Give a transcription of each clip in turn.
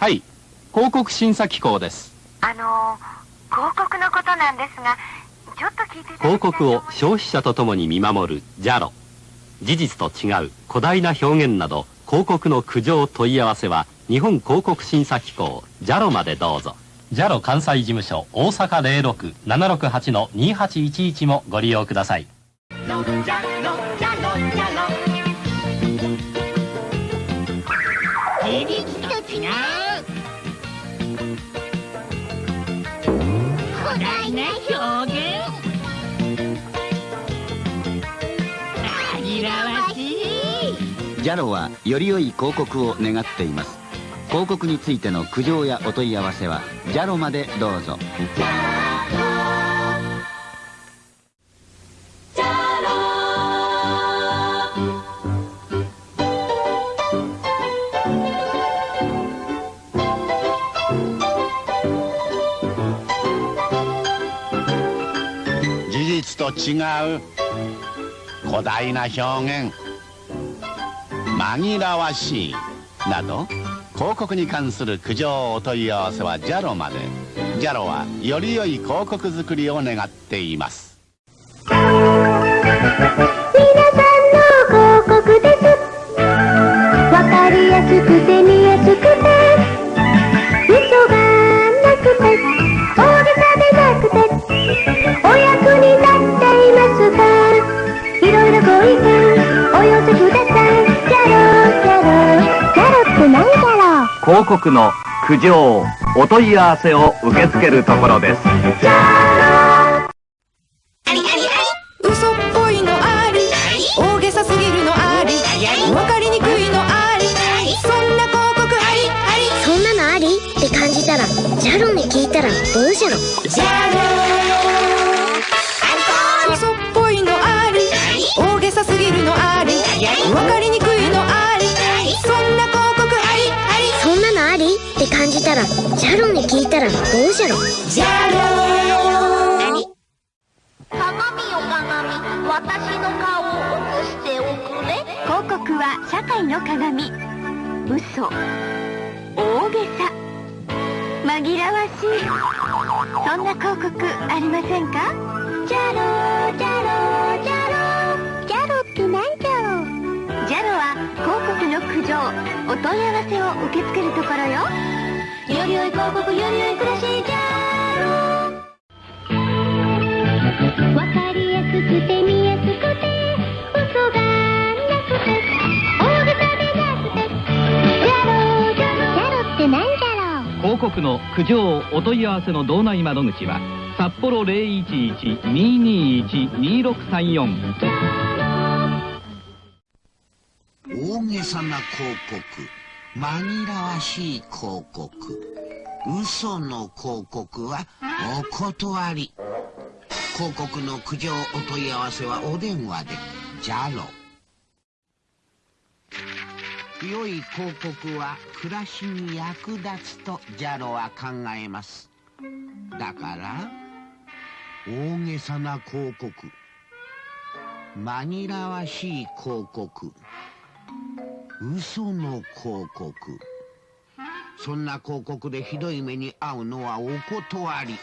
はい。広告審査機構です。あの広告のことなんですがちょっと聞いて広告を消費者とともに見守る JALO 事実と違う誇大な表現など広告の苦情問い合わせは日本広告審査機構 JALO までどうぞ。JALO 関西事務所大阪06-768-2811もご利用ください。エリキと違う古代な表現。紛らわしい。ジャロはより良い広告を願っています。広告についての苦情やお問い合わせはジャロまでどうぞ。と違う。古代な表現。紛らわしい。など広告に関する苦情お問い合わせは JALO まで。JALO はより良い広告作りを願っています。皆さんの広告です。わかりやすくて見やすくて。嘘がなくて大げさでなくてお役に立いろいろご意見お寄せください。キャロキャロキャロって何キャロ広告の苦情お問い合わせを受け付けるところです。るのありわかりにくいのありそんな広告ありあり。そんなのあり？って感じたらジャロに聞いたらどうじゃろ？じゃろ鏡よ鏡私の顔を映しておくれ。広告は社会の鏡。嘘。大げさ。紛らわしい。そんな広告ありませんか？ジャロジャロジャロ問い合わせを受け付けるところよ。より良い広告より良い暮らしジャロわかりやすくて見やすくて。嘘がなくて大げさでなくてジャロジャロジャロってなんじゃろ広告の苦情お問い合わせの道内窓口は札幌011-221-2634さな広告。紛らわしい広告。嘘の広告はお断り。広告の苦情お問い合わせはお電話で。JALO 良い広告は暮らしに役立つと JALO は考えます。だから大げさな広告。紛らわしい広告。嘘の広告。そんな広告でひどい目に遭うのはお断り。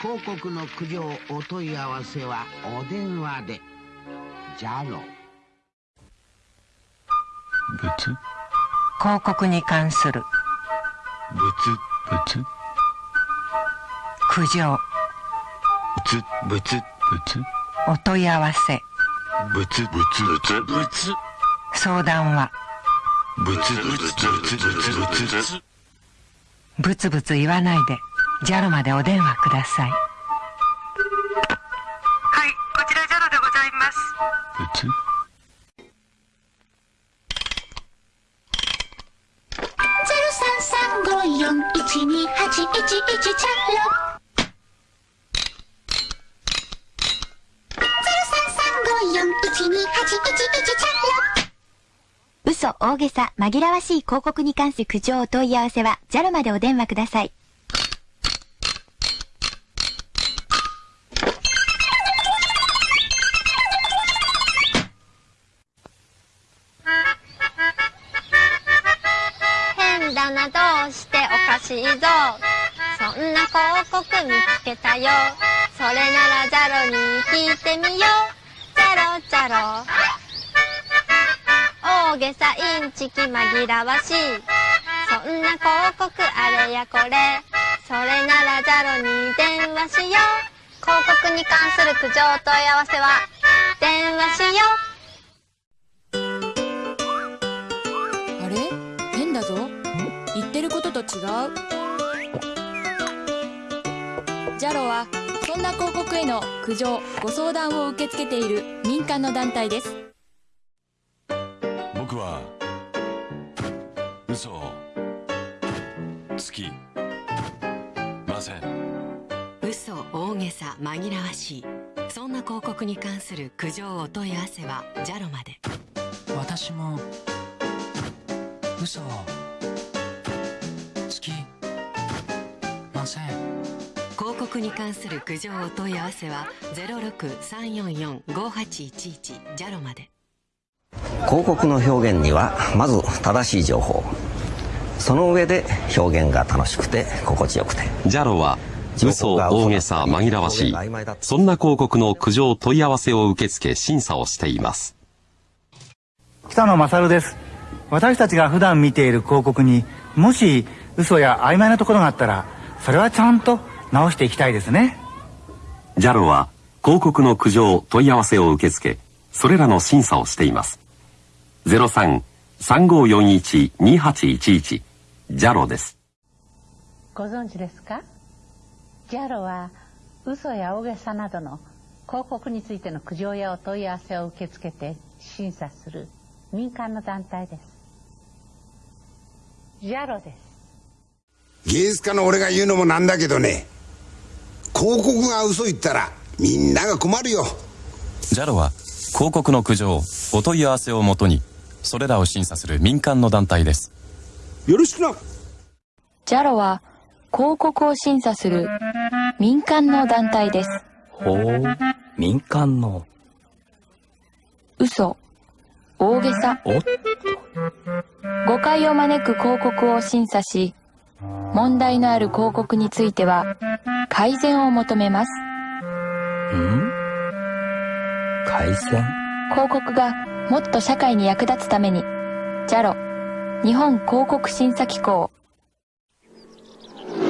広告の苦情お問い合わせはお電話で。JALO ブツ広告に関する。ブツブツ苦情。ブツブツブツお問い合わせ。ブツブツブツブツ相談は。ブツブツブツブツブツ。ブツブツ言わないで。JALO までお電話ください。はいこちらジャロでございます。ブツ？0335412811チャロ0335412811チャロ嘘大げさ紛らわしい広告に関する苦情お問い合わせは JAL までお電話ください。変だな父しておかしいぞ。そんな広告見つけたよ。それならジャロに聞いてみよう。ジャロジャロ。大げさインチキ紛らわしい。そんな広告あれやこれ。それならジャロに電話しよう。広告に関する苦情問い合わせは電話しよう。あれ？変だぞ。言ってることと違う。ジャロはそんな広告への苦情ご相談を受け付けている民間の団体です。僕は嘘をつきません。嘘大げさ紛らわしい。そんな広告に関する苦情お問い合わせはジャロまで。私も嘘をつきません。広告に関する苦情お問い合わせは06-344-5811ジャロまで広告の表現にはまず正しい情報。その上で表現が楽しくて心地よくて。ジャロは嘘大げさ紛らわしい。そんな広告の苦情問い合わせを受け付け審査をしています。北野勝です。私たちが普段見ている広告にもし嘘や曖昧なところがあったらそれはちゃんと直していきたいですね。ジャロは広告の苦情問い合わせを受け付けそれらの審査をしています03-3541-2811ジャロです。ご存知ですか？ジャロは嘘や大げさなどの広告についての苦情やお問い合わせを受け付けて審査する民間の団体です。ジャロです。芸術家の俺が言うのもなんだけどね。広告が嘘言ったらみんなが困るよ。ジャロは広告の苦情お問い合わせをもとにそれらを審査する民間の団体です。よろしくな。ジャロは広告を審査する民間の団体です。ほう民間の。嘘。大げさ。お？っ誤解を招く広告を審査し問題のある広告については改善を求めます。ん？改善？広告がもっと社会に役立つために。JALO 日本広告審査機構。例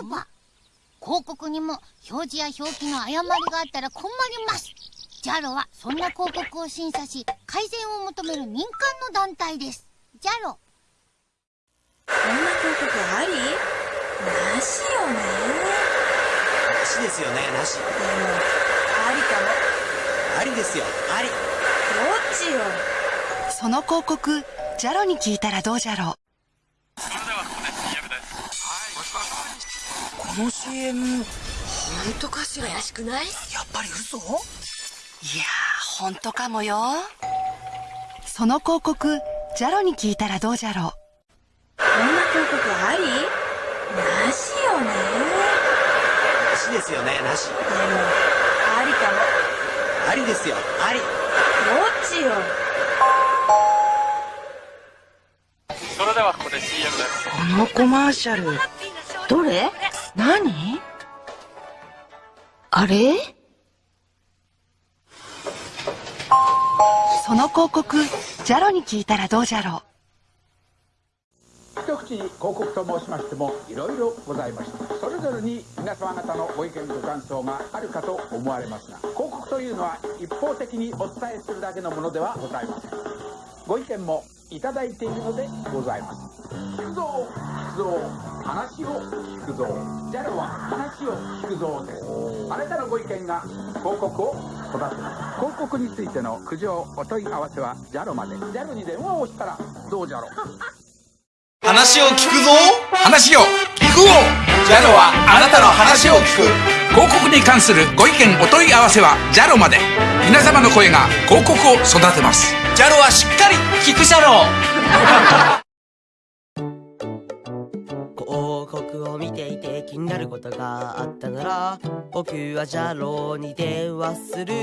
えば広告にも表示や表記の誤りがあったら困ります。JALO はそんな広告を審査し改善を求める民間の団体です。JALO こんな広告あり？なしよね。なしですよねなし。でもありですよ。あり。どっちよその広告ジャロに聞いたらどうじゃろう。この CM 本当かしら怪しくない？やっぱり嘘？いやー本当かもよ。その広告ジャロに聞いたらどうじゃろう。こんな広告あり？なしよね。なしですよねなし。でもありですよ。あり。どっちよそれではここで CM です。このコマーシャルどれ？何？あれ？その広告ジャロに聞いたらどうじゃろう一口に広告と申しましてもいろいろございましてそれぞれに皆様方のご意見ご感想があるかと思われますが広告というのは一方的にお伝えするだけのものではございません。ご意見もいただいているのでございます。聞くぞ聞くぞ話を聞くぞジャロは話を聞くぞです。あなたのご意見が広告を育てます。広告についての苦情お問い合わせはジャロまで。ジャロに電話をしたらどうじゃろう。話を聞くぞ。話を聞く。ぞ。ジャロはあなたの話を聞く。広告に関するご意見お問い合わせはジャロまで。皆様の声が広告を育てます。ジャロはしっかり聞くジャロ広告を見ていて気になることがあったなら僕はジャローに電話する。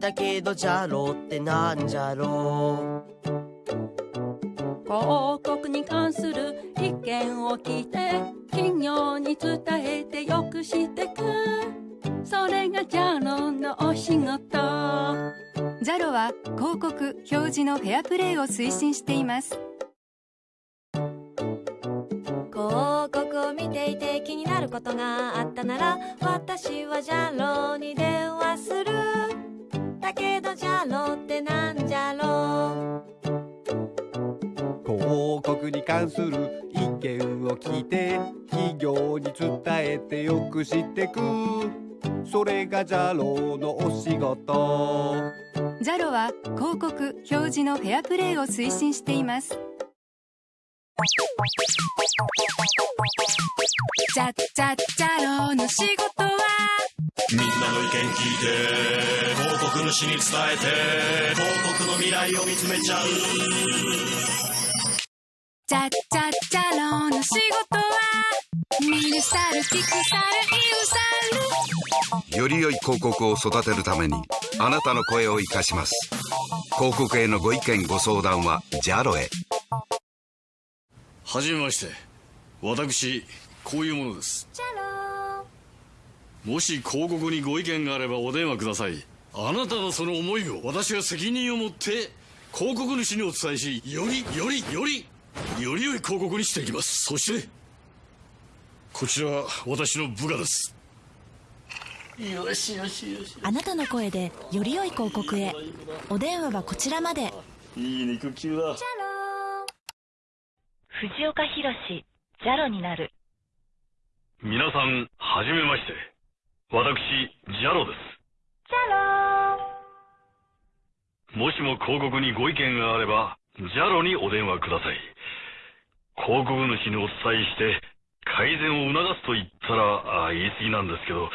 だけどジャローってなんじゃろう広告に関する意見を聞いて企業に伝えてよくしてく。それがジャロのお仕事。JALO は広告表示のフェアプレーを推進しています。広告を見ていて気になることがあったなら私はジャロに電話する。だけどジャロってなんじゃろ広告に関する意見を聞いて企業に伝えてよくしてく。それがジャロのお仕事。JALO は広告表示のフェアプレーを推進しています。じゃじゃじゃろの仕事は？みんなの意見聞いて広告主に伝えて広告の未来を見つめちゃうじゃじゃじゃろの仕事は見るさる聞くさる言うさるより良い広告を育てるためにあなたの声を生かします。広告へのご意見ご相談は JALO へ。はじめまして。私こういうものです。もし広告にご意見があればお電話ください。あなたのその思いを私は責任を持って広告主にお伝えしよりよりよりより良い広告にしていきます。そしてこちらは私の部下です。よしよしよしあなたの声でより良い広告へ。お電話はこちらまで。いい肉球だ。藤岡弘ジャロになる。皆さんはじめまして。私ジャロです。ジャロもしも広告にご意見があればジャロにお電話ください。広告主にお伝えして改善を促すと言ったらあ言い過ぎなんですけど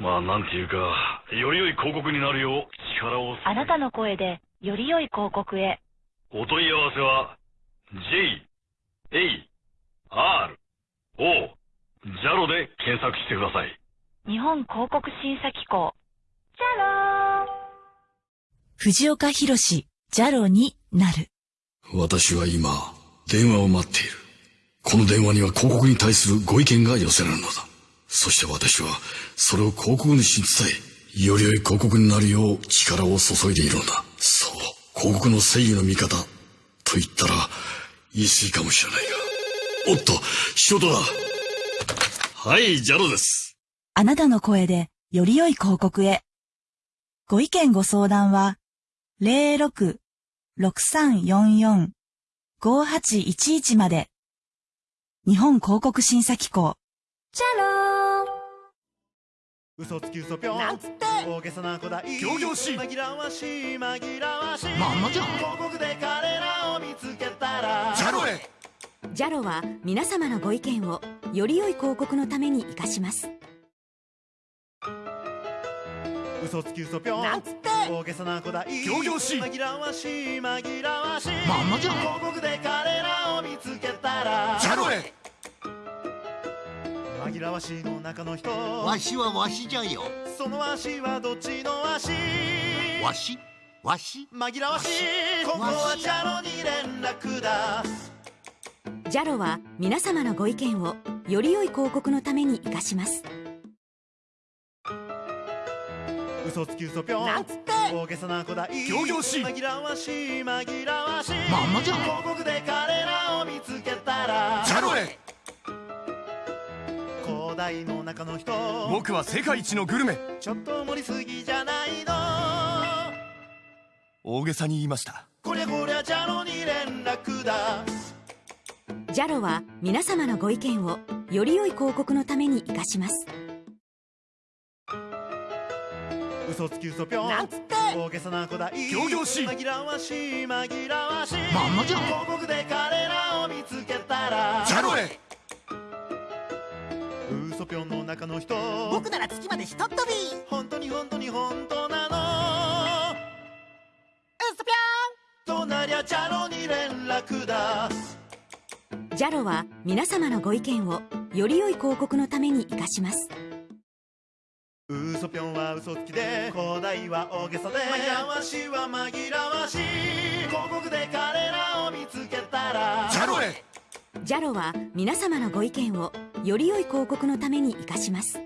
まあなんていうかより良い広告になるよう力を。あなたの声でより良い広告へ。お問い合わせは J A R O ジャロで検索してください。日本広告審査機構。ジャロ藤岡弘ジャロになる。私は今電話を待っている。この電話には広告に対するご意見が寄せられるのだ。そして私はそれを広告主に伝えより良い広告になるよう力を注いでいるのだ。そう。広告の正義の味方。と言ったら言い過ぎかもしれないが。おっと仕事だ。はいジャロです。あなたの声でより良い広告へ。ご意見ご相談は06-6344-5811まで。日本広告審査機構。ジャロ嘘つき嘘ぴょん。なんつって。大げさな子だい。仰々しい。紛らわしい紛らわしい。まんまじゃん。広告で彼らを見つけたら。ジャロへジャロは皆様のご意見をより良い広告のために活かします嘘つき嘘ぴょん。なんつって大げさな子だ。い仰々しい紛らわしい紛らわしい。まんまじゃん。広告で彼らを見つけたら。ジャロへ紛らわしいの中の人。わしはわしじゃよ。その足はどっちの足わし？わし？紛らわしい。ここはジャロに連絡だ。ジャロは皆様のご意見をより良い広告のために活かします嘘つき嘘ぴょん。なんつって。大げさな子だ。い仰々しい。紛らわしい紛らわしい。まんまじゃん。広告で彼らを見つけたら。ジャロへ広大の中の人。僕は世界一のグルメ。ちょっと盛りすぎじゃないの。大げさに言いました。こりゃこりゃジャロに連絡だ。ジャロは皆様のご意見をより良い広告のために活かします嘘つき嘘ぴょん。なんつって。大げさな子だ。い仰々しい。紛らわしい。紛らわしい。まんまじゃん。広告で彼らを見つけたら。ジャロへ嘘ぴょんの中の人。僕なら月までひとっ飛び。本当に本当に本当なの。嘘ぴょとなりゃジャロに連絡だ。ジャロは皆様のご意見をより良い広告のために活かします嘘ぴょんは嘘つきで広大は大げさで紛らわしは紛らわしい。広告で彼らを見つけたたらジャロへ。ジャロは皆様のご意見をより良い広告のために生かします。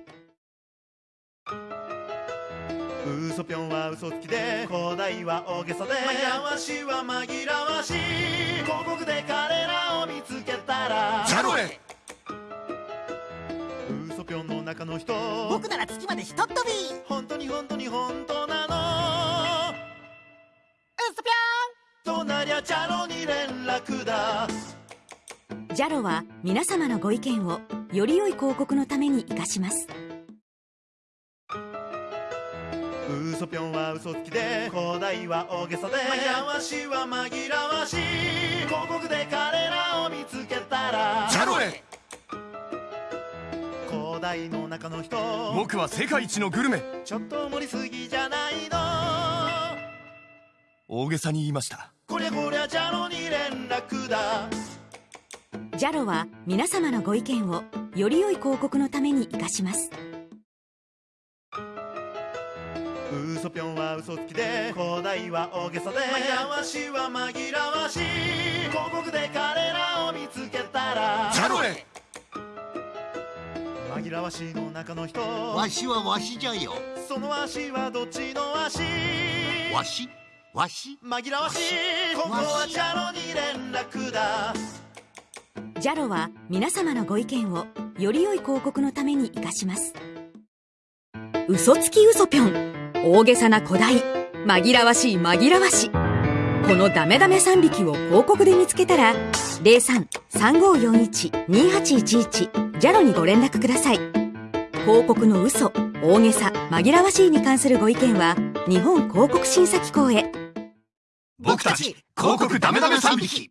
嘘ぴょんは嘘つきで広大は大げさでやわしは紛らわしい。広告で彼らを見つけたらジャロへ。嘘ぴょんの中の人。僕なら月までひとっ飛び。本当に本当に本当なの。嘘ぴとなりゃチャロに連絡だ。ジャロは皆様のご意見をより良い広告のために生かします。嘘ぴょんは嘘つきで広大は大げさで。やわしは紛らわしい。広告で彼らを見つけたら。ジャロへ広大の中の人。僕は世界一のグルメ。ちょっと盛りすぎじゃないの。大げさに言いました。こりゃこりゃジャロに連絡だ。ジャロは皆様のご意見をより良い広告のために生かします。嘘ぴょんは嘘つきで広大は大げさで。やわしは紛らわしい。広告で彼らを見つけたら。ジャロへ紛らわしいの中の人。わしはわしじゃよ。その足はどっちの足わし？わし？紛らわし。いここはジャロに連絡だ。ジャロは皆様のご意見をより良い広告のために生かします。嘘つき嘘ぴょん。大げさな古代。紛らわしい紛らわし。このダメダメ3匹を広告で見つけたら03-3541-2811ジャロにご連絡ください。広告の嘘大げさ紛らわしいに関するご意見は日本広告審査機構へ。僕たち広告ダメダメ3匹。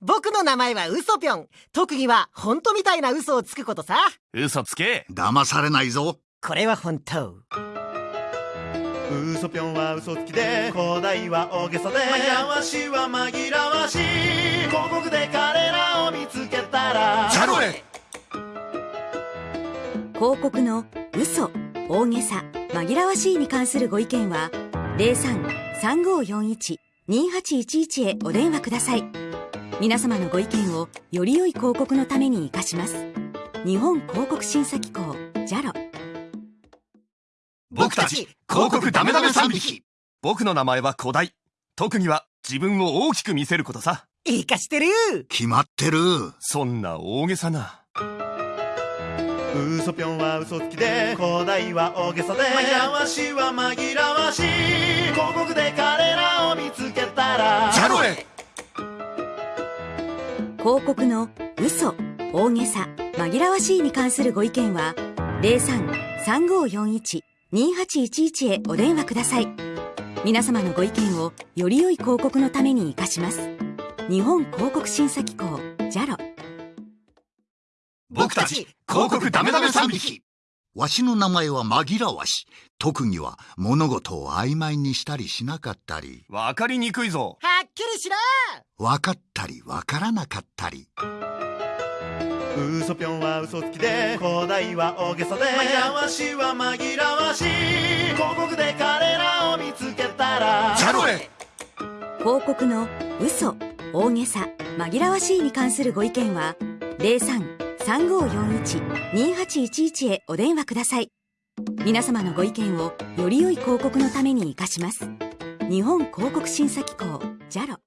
僕の名前はウソぴょん。特技は本当みたいな嘘をつくことさ。嘘つけ。騙されないぞ。これは本当。嘘ぴょんは嘘つきで広大は大げさで。やわしは紛らわしい。広告で彼らを見つけたらジャロへ広告の嘘大げさ紛らわしいに関するご意見は03-3541-2811へお電話ください。皆様のご意見をより良い広告のために生かします。日本広告審査機構ジャロ。僕たち広告ダメダメ3匹。僕の名前は古代。特技は自分を大きく見せることさ。いいかしてる。決まってる。そんな大げさな嘘ぴょんは嘘つきで広大は大げさでやわしは紛らわしい広告で彼らを見つけたらジャロへ広告の嘘大げさ紛らわしいに関するご意見は03-3541-2811へお電話ください。皆様のご意見をより良い広告のために生かします。日本広告審査機構ジャロ僕たち広告ダメダメ3匹。わしの名前は紛らわし。特技は物事を曖昧にしたりしなかったり。わかりにくいぞ。はっきりしろ。わかったりわからなかったり。嘘ぴょんは嘘つきで広大は大げさで。やわしは紛らわしい。広告で彼らを見つけたら。ジャロへ広告の嘘大げさ紛らわしいに関するご意見は3541-2811へお電話ください。皆様のご意見をより良い広告のために活かします。日本広告審査機構 JALO